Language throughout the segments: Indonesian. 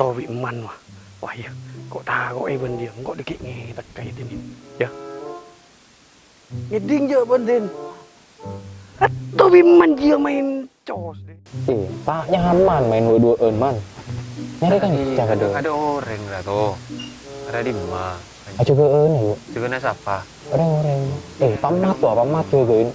to bị man mà Wah ya, kok takut eh ben dia, kok dikit nge tak kait ini. Ya. Ngeding je ben din. Atau biman dia main cos. Eh, tak nyaman main dua-duaan man. Nyari kan jaga dong. ada orang lah tuh. Ada di mana? Ah juga en ayo. Juga na siapa? Orang orang. Eh, pamat tuh, pamat juga en.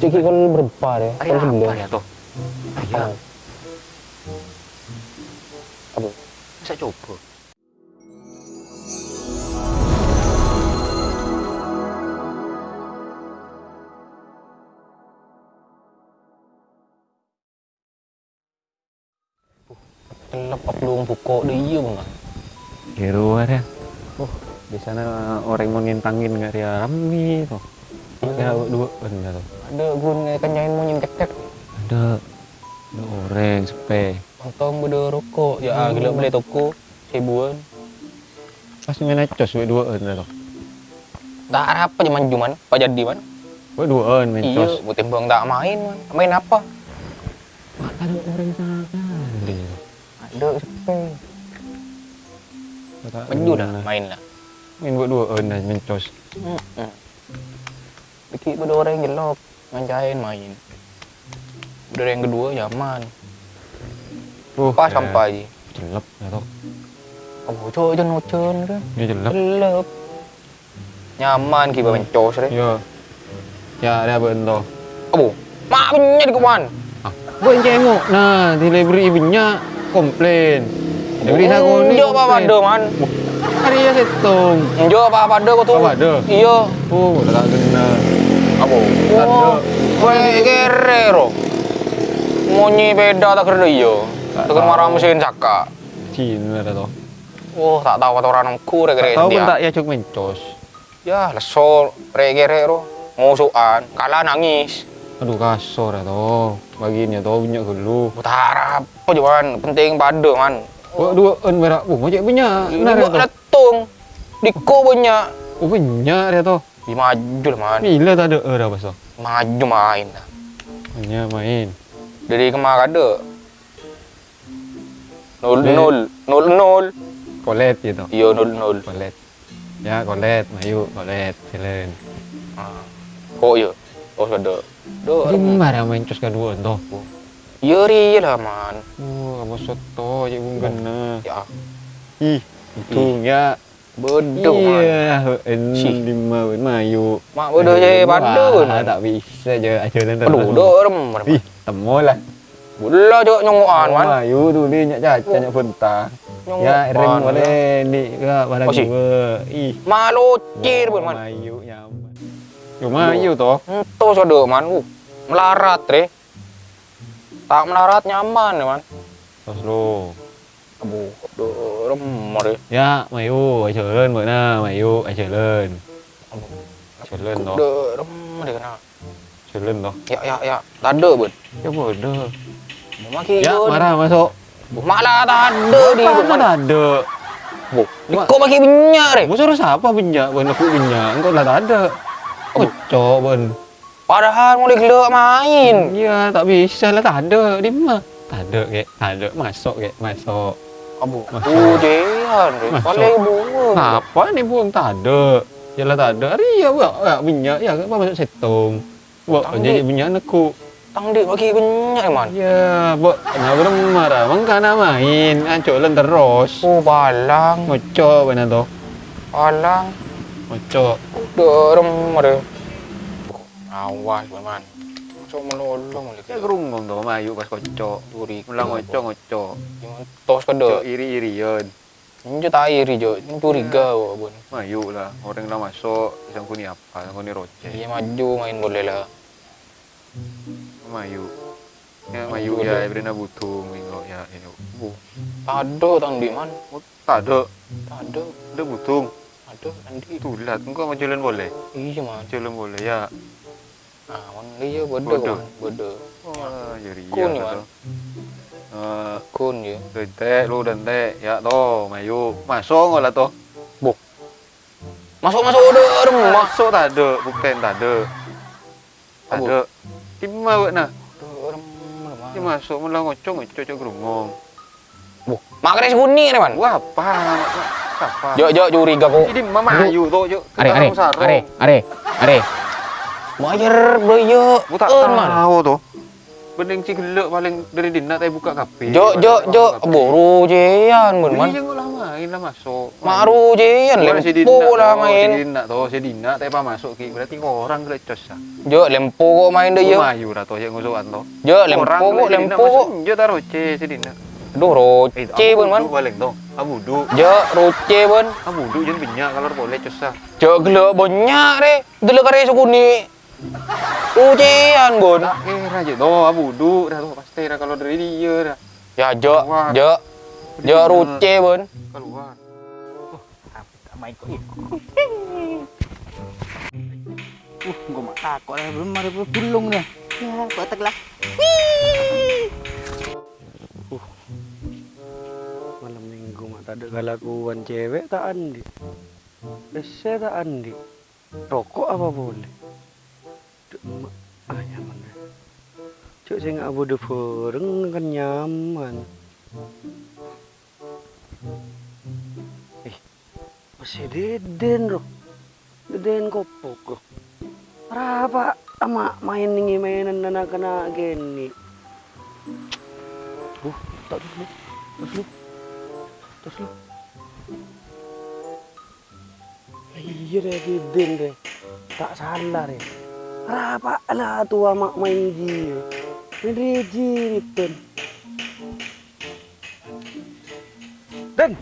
Ciki kan berapa deh? Apa ya tuh? Iya, Apa? bisa coba. Kelep belum buka dia bang. Kira ada. Oh, di sana orang mau ngintangin nggak ya rame tuh. Ya dua benar tuh. Ada gun kenyain mau nyintek tek. Ada ada orang sepe. Untung beda rokok. Ya ah, gila beli toko ribuan. Pas main cos dua benar tuh. Tak apa cuman cuman. Apa jadi man? Gue dua main Iya, cos. mau timbang tak main man. Main apa? Ada orang sana kali. Ada sepe. Menju dah main lah. Main buat dua dah main cos. Hmm. Dikit pada orang jelok, ngancain main. Udah yang kedua nyaman. Pas ya, sampai. Jelep ya tuh. Oh, coy jen ocen kan. Dia jelep. Gelap. Nyaman kita mencos deh. Yo. Ya, ada bentuk. Oh, mak punya di kawan. Buat jenguk. Nah, di library ibunya komplain. Library aku ni. Jo apa pada man? Hari ya setung. Jo apa pada kau tu? Apa ada? Iya. Oh, tak kena. Apa? Oh, kau kere ro. Monyi beda tak kena iya. Tahu. marah mesin saka. Cina ada tu. Oh, tak tahu kata orang nongku kere tahu pun tak ya cuk mencos. Ya, leso re kere ro. Musuhan, kalah nangis. Aduh kasar ya tu. Baginya tu punya gelu. Utara apa cuman penting pada man. Buat dua en berak. Oh, macam punya. Ya tu. letung. Diko banyak. Oh, punya dia tu. Di maju lah man. Bila tak ada dah pasal. Maju main lah. Punya main. Dari kemarin ada. Nol nol nol nol. Kolet gitu. Iya nol nol. Kolet. Ya, kolet. Mayu, kolet. Silen. Ah. Kok ya? Oh ada. Do. Jadi marah main cos kedua tu. Iya ri lah man. Oh, kamu soto pun kena. Ya. Ih, hitung ya. Bodoh. Iya, en Si. lima mayu. Mak bodoh Wah, man. Tak bisa je aja nanti. Aduh, do rem. Ih, temu lah. Bodoh je nyongoan man. Mayu tu dia nyak caca nyak pentah. Nyongoan. Ya, rem boleh ni ke pada Oh, si. gua. Ih, Malu cir pun man. Mayu nyaman. Yo mayu toh. Entos ada man. Uh, melarat re. Tak melarat nyaman ya man. Terus lo. Abu, do rem re. Ya, mayu, ai chớn bữa na, mayu, ai chớn. Chớn toh. Do rem re kena. Chớn toh. Ya ya ya. Tak ada pun. Ya bodoh. Maki Ya, marah masuk. Malah tak ada di mana. tak ada. Bu, kau bagi minyak re. Mu suruh siapa benyak? Ben aku benyak. Engkau lah tak ada. Kocok ben. Padahal mau gelak main. Ya, tak bisa lah tak ada. Di mana? Tak ada kek. Tak ada. Masuk kek. Masuk. Abu, Masuk. ujian re. Masuk. Paling bunga. Apa ni buang tak ada. Ya lah tak ada. Hari ya buat ya, benyak. Ya apa masuk setung. Buat jadi benyak aku. Tang dik bagi minyak man. Ya, buat nak belum marah. Mangkana main. Ancolan terus. Oh, balang. Ngocok benar tu. Balang. Ngocok. Derem re. Awas man. So melolong lagi. Ya gerungong tu mayu pas kocok. Duri. Ulang ngocok ngocok. Tos Cok kada. iri-irian. Ini tak iri je. Ini curiga wah bun. Mayu lah. Orang dah masuk. Isang kuni apa? Isang kuni roce. Dia maju main boleh lah. Mayu. Ya, Mayu ya. Ibrina butung. Minggu ya. ya. Bu. Tak ada tang dik man. Oh. Tak ada. Ada butung. Ada nanti. Itulah. Engkau mau jalan boleh? Iya man. Jalan boleh ya. Ah, man dia bodoh Bodoh. man. Bodoh. Wah, jadi Kun ya. ni, tu. Man. Eh, Kun je. dente lu dente. Ya toh, mayu. Masuk enggak lah toh? Masuk masuk ada rumah. Masuk tak ada. Bukan tak ada. Ada. Nak? Ada rumah. Dia masuk malah ngocok ngocok cok gerungong. Wah, makanya seguni nih man. Wah, apa? Apa? Jo, jo, curiga kok. Ini mama ayu tuh, yuk. Are, are, are, are, are. Bayar bro, yo. Aku tak tahu tuh. Bening si gelek paling dari dina teh buka kafe. Jo, jo, jo, boru jean bun man. Main lah masuk. Maru si lempo lah toh, main. Dina tuh, si Dina teh pa masuk ki. Berarti orang gelecos ah. Jo, lempo kok main deh yo. Mayu lah tuh, yang ngusukan tuh. Jo, lempo kok, lempo kok. Jo taruh C si Dina. Aduh, roce bun man. Balik tuh. Abudu. Jo, roce bun. Abudu jangan binyak kalau boleh cosah. Jo, gelo banyak deh. Dulu kare seguni. Ujian bun. Tak kira aja tuh abudu. Dah tuh pasti dah kalau dari dia dah. Ya, jo, jo. Jo, roce bun. Keluar. main kok ya. Uh, gua mak takut lah belum ada bulung dah. Ya, kotak lah. malam minggu mah tak ada kelakuan cewek tak andi Desa tak andi rokok apa boleh Duk, mak ah nyaman deh cuk saya nggak bodoh bareng kan nyaman eh masih deden roh deden kopok roh Rapa ama main nih mainan anak-anak gini Uh, tak dulu, terus lu. Terus lu. Iya deh, Diden deh. Tak salah deh. Rapa lah tua mak main dia. Ini jiritan. Den,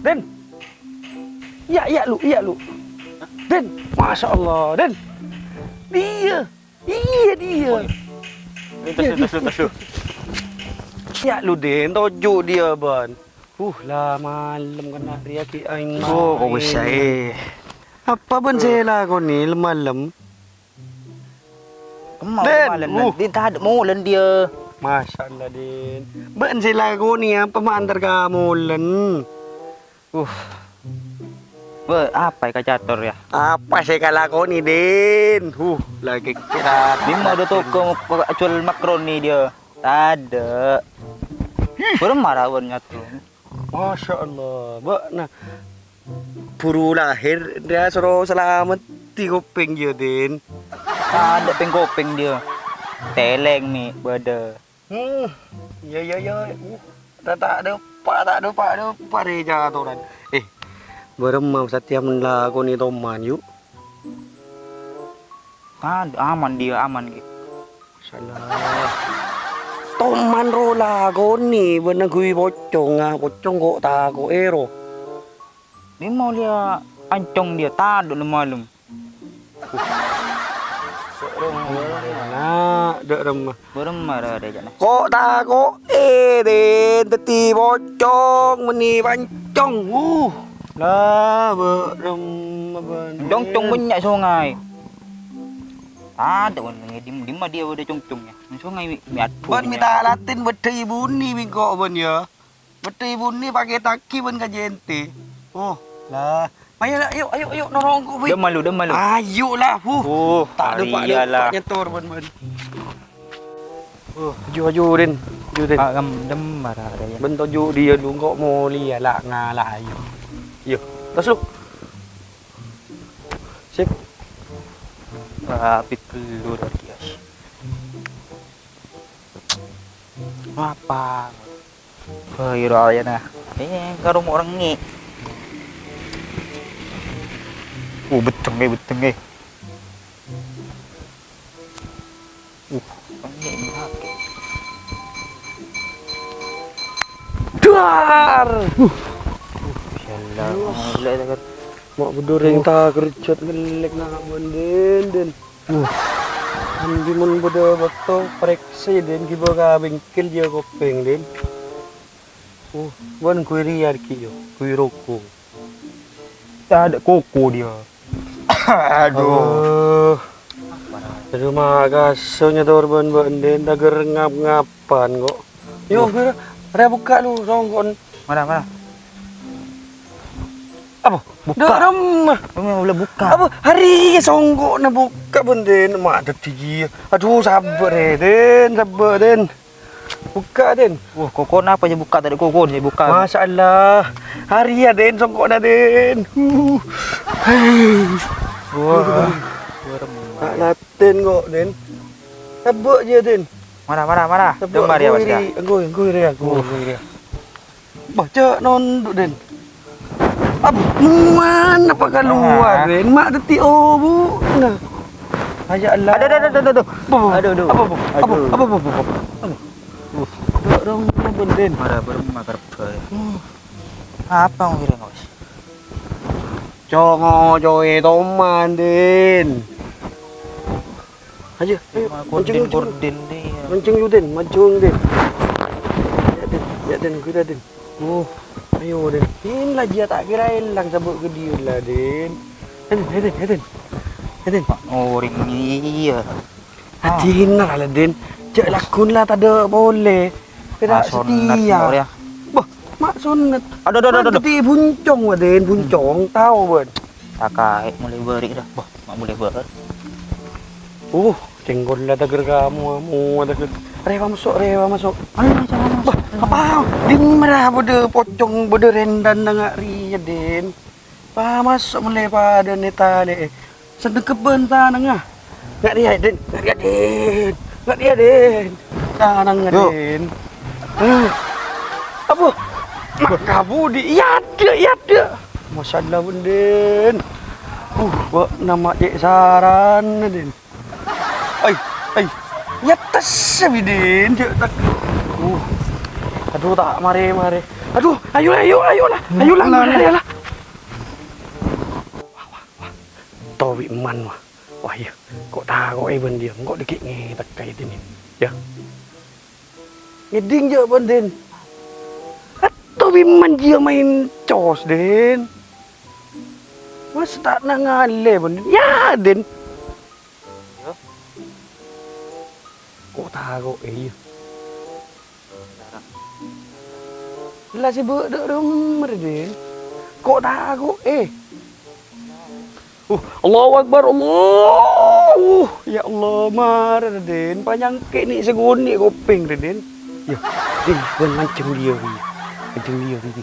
Den. Iya, iya lu, iya lu. Den, masya Allah, Den. Dia, iya dia. Terus terus terus terus. Ya lu Den, tojo dia ban. Uh lah malam kena dia ki aing Oh, kau main. bisa eh. Apa ben sela kau ni malam? Kemau Den, malam uh. tak ada mulan dia. Masya Allah Den. Ben sela kau ni apa mantar kamu len? Wah, apa kacator ya? Apa sih kalau kau ni Den? Uh lagi kira. Bima ada toko mau jual makaroni dia. Ada. Belum marah warnanya tuh. Masya Allah. Ba nah. Puru lahir dia suruh selamat di kuping dia. Tak ada pengkopeng dia. Teleng nih, bada. Ya ya ya. Tak tak ada pak tak ada pak ada pak reja tu kan. Eh, beremam setiap lagu ni teman yuk. Ada aman dia, aman gitu. Salah. Toman ro lagu ni benar gue pocong ah pocong kok tak kok ero. Dia mau dia ancong dia, tak ada malam. Nah, dek remah. Belum marah dia jangan. Kok tak kok eh den teti pocong meni pancong. Uh. Lah beremah ben. Congcong banyak sungai. Ada orang di di mana dia ada congcongnya. Sungai miat. Ban minta latin beti bunyi bingko ban ya. Beti bunyi pakai taki ban kajente. Oh, lah. Ayo lah, ayo ayo ayo nolong ku Dia malu, dia malu. Ayo lah, hu. Oh, tak ada pak nyetor. Oh. Aju den. Pak gam dem marah dia. Ben toju dia lu kok mau lihat lah ngalah ayo. Yo, terus lu. Sip. Rapit pelur dia. Apa? Bayar aja nah. Eh, karo orang ni. Oh, beteng eh, beteng eh. Uh, ini pakai. Dar. Insyaallah. Alhamdulillah tak kar. Mak bedoreng tak kerjat ngelek nak menden den. Uh. Ambi mun bodo beto preksi den kiba ka bengkel dia kopeng den. Uh, wan kui riar ki yo, kui roko. Tak ada koko dia. Aduh. Rumah gasonya dorban benden tagar ngap-ngapan kok. Yo, kira Ada buka lu songkon. Mana mana? Apa? Buka. Remah. Kamu boleh buka. Apa hari songkok na buka benden mak ada tiga. Aduh sabar eh den, sabar den. Buka Den. Wah, kokon apa je buka tadi kokon je buka. Masya Allah. Hari ya Den, songkok dah Den. Huh. Wah. Tak laten kok Den. Tabuk je Den. Mana mana mana? Ya Mas ya. Anggoy, anggoy dia, anggoy dia. Baca non duk Den. Apa mana apa keluar Ah. Den? Mak detik oh bu. Nah. Ayat Allah. Ada ada ada ada. Aduh aduh. Apa apa? Apa Aduh. apa apa apa? apa? Apa? Duk dong apa Den? Mana bermakar Apa mau kira Cho joe toman Den. Aja, ayo, mancing Kordin mancing. dia. Mancing Den. Ya Den, ya Den, kita Den. Oh, ayo Den. Inilah dia tak kira hilang sabuk ke dia lah Den, ya Den. Ya Den. Oh, ring iya. Hati lah lah Den. Cek lakon lah tak ada boleh. Sunat setia. Dia. Bah, mak sunat. Aduh aduh aduh aduh. Buncong lah Den, buncong. Tahu ben. Tak kait mulai beri dah. Wah, mak boleh ber. Uh, cenggol lah tagar kamu, kamu tagar. Rewa masuk, rewa masuk. Alah, jangan Bah, apa? Din merah bude pocong bude rendan nang ri den. Pa masuk mulai pada neta le. Sedeng keben tanang ah. Ngak dia den, ngak dia den. Ngak dia den. Tanang Yo. den. Eh. Apa? Mak kabu di iya ada, iya ada. Masyaallah pun den. Uh, buat nama cek saran den. Ai, ai. Ya tas den, cek tak. Uh. Aduh tak mari mari. Aduh, ayolah ayo ayolah. Ayolah mari lah. Wah wah wah. Towi man wah. Wah ya. Kok tahu eh dia. Kok dikit nge tak kayak ini. Ya. Ngeding je ben Towi man dia main cos den. Mas tak nak ngale ben. Ya den. Ya. Kok tahu eh ya. Lah si budak rumah din. Kok tahu eh. Uh, Allahu Akbar Allah. Uh, ya Allah mar din. Panjang ke ni segun ni kuping din. Ya, din ben mancing dia ni. Mancing dia ni.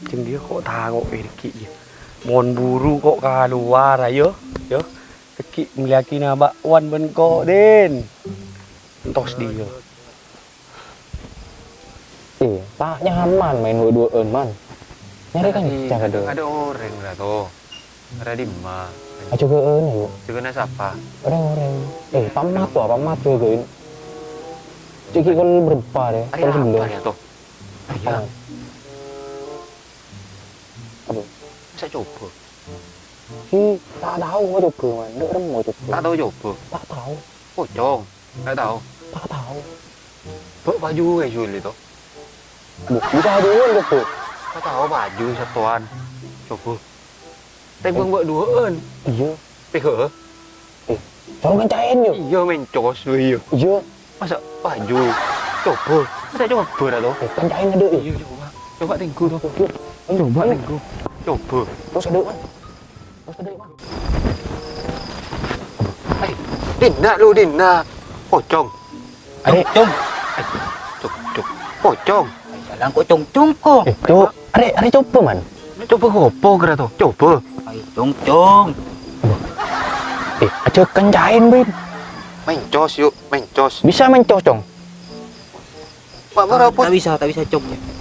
Mancing dia kok tahu eh dikit je. Mon buru kok keluar ayo. Yo. Dikit meliaki na bakwan ben kok din. Entos dia. Eh, tak nyaman main dua-duaan man. Nyari kan cak ada. Ada orang lah tuh. Ada di mana? Ayo ke ini yuk. Juga na siapa? Orang-orang. Eh, pamat tuh, pamat tuh ke ini. Ciki kan berapa deh? Ada Kan apa ya tuh? Iya. Ah. Apa? Saya coba. Si tak tahu mau coba man. Dek orang mau coba. Tak tahu coba. Tak tahu. Pocong. Tak tahu. Tak tahu. Bawa baju kayak Juli tuh. Bu, bisa dulu coba. Tak tahu baju satuan. Coba. Tapi buang buat duaan. Iya. Peka. Jangan kencain yuk. Iya main cos iya. Iya. Masa baju. Coba. Masa coba dah tuh. Eh, kencain ada eh. Iya coba. Coba tinggu tuh. Coba nih. Tinggu. Coba. Terus ada man. Terus ada man. Eh, Dina lu Dina. Pocong. Ada. Cung. Cuk cuk. Pocong. Jalan kok cung cung kok. Eh, coba. Ada, ada coba man. Coba ngopo kira tuh. Coba. Ai cung cung. Eh, aja kencain bin. Main cos yuk, main cos. Bisa main cocong. Mak berapa? Tak bisa, tak bisa cung. Woi,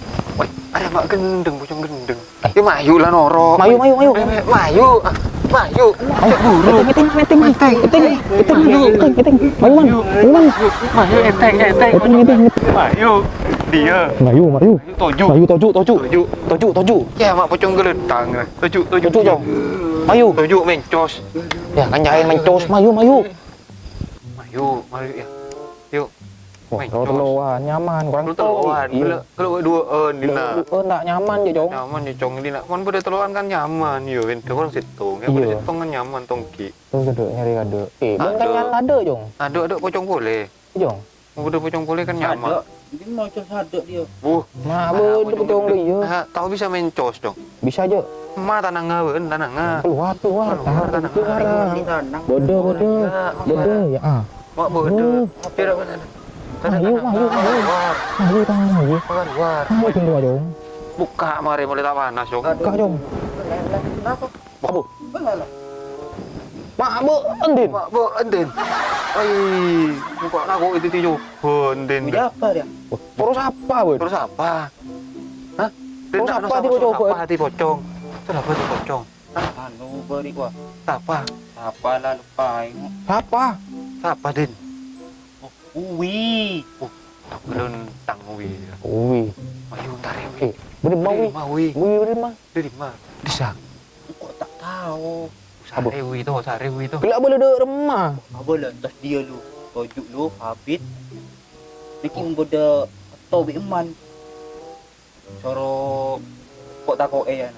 ada mak gendeng, pocong gendeng. Ya mayu lah noro. Mayu, mayu, mayu. Eh, eh, Mayu. Mayu. Ayo, buru. Meeting, meeting, meeting, meeting, meeting, meeting, meeting. Mayu man, mayu man. Mayu enteng. Meeting, meeting, meeting. Mayu. Dia. Mayu, mayu. Mayu toju. Mayu toju, toju, Toju. toju, toju. Ya mak pocong lah. Toju, toju. Toju jong. Mayu. Toju main cos. Ya kan jahin main cos, mayu, mayu. Mayu, mayu ya. Wah, cos. teluan nyaman, kurang Lu teluan. Iya. Kalau dua eh Dina. Oh, enggak nyaman ya, Jong. Nyaman ya cong Dina. Kan pada teluan kan nyaman yo. Kan orang situng. Ya pada situng kan nyaman tongki. Terus ada nyari ada. Eh, bang kan Ada. nyala ada, Jong. Ada ada pocong boleh. Jong. Udah pocong boleh kan nyaman. Dia mau cung sadek dia. Buh. Nah, bu, itu betul dia. Nah, tahu bisa main cos dong. Bisa aja. Ma tanah ngawen, tanah nga. Keluar, keluar. Keluar, tanah. Ini. Bodoh, bodoh. Bodoh, ya ah. Mak bodoh. Tidak benar. Mayu, mayu, mayu. Mayu tangan luar. Mayu tinggal dong. Buka mari mulai tak panas dong. Buka dong. Apa? Mak, bu, endin. Mak, bu, enden. Oi, buka aku itu tijo. Enden. Dia apa dia? Terus apa, bu? Terus apa? Hah? Terus apa tiba coba? Apa hati pocong? Terus apa hati pocong? Anu beri gua. Apa? Apa lah lupa. Apa? Apa, Din? Uwi. Belum tangwi. Ui. Ayo ntar ya. Eh, bener mau wi. Mau wi. Wi bener mah. Dari mana? Disak. Kok tak tahu. Sare wi tu, sare wi tu. Bila boleh dek remah. Apa lah entah dia lu. Tojuk lu habis. Bikin boda atau bi eman. Coro kok tak kok eh ya.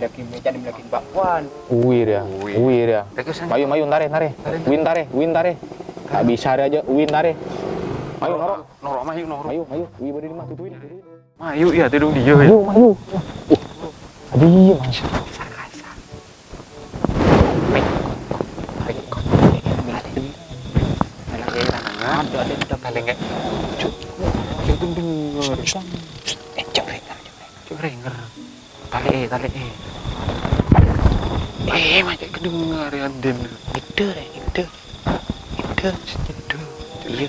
Melakin meja melakin bakwan. Dia. Ui dia. Dekat sana. Mayu, mayu, ntare, ntare. Win tare, win tare. Tak bisa dia aja, win tare. Mayu, norok. Norok mayu, norok. Mayu, mayu. Wi bener mah tutuin. Mayu ya, tidur dia ya. Mayu, mayu. Uh, Adi, mas. Ada, ada. Cuk. Eh, cepet. Cuk renger. Tali eh, tali eh. Eh, macam kedengar ya, deh, Ide. Itu. Iya.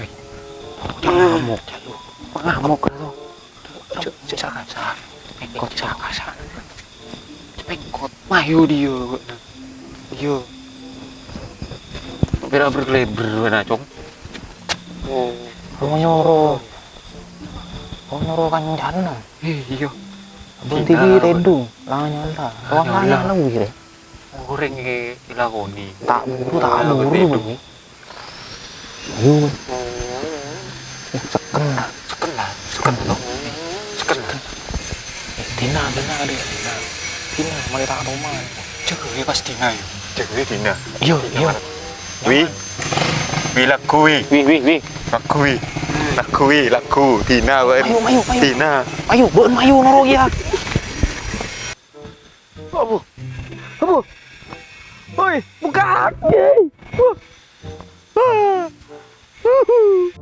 Hei. Jangan ngamuk. Ngamuk kan tu. Cuk, cuk sakasa. Pengkot sakasa. Pengkot. Mayu dia. Iya. Bera berkeleber mana, Cong? Oh. Mau nyoro. Mau nyoro kancana. Eh, iya. Bunti Kita- redung. Lang nyala. Nyala. Lain lah wih deh. Goreng ke dilakoni. Tak buru, tak Ah, buru. betul. Bang. Ayo. Seken lah. Seken lah, seken tu. Seken. Eh, Tina, Tina ada. Tina. Tina, mari tak rumah. Cewek pasti ngai. Cewek Tina. Iya, iya. Wi. Wi laku wi. Wih, wih, wih. Laku wi. Laku wi, laku. Tina kan. Mayu, mayu, mayu. Tina. Ayo, beun mayu noro ya. aqui. Uh, uh, uh, uh.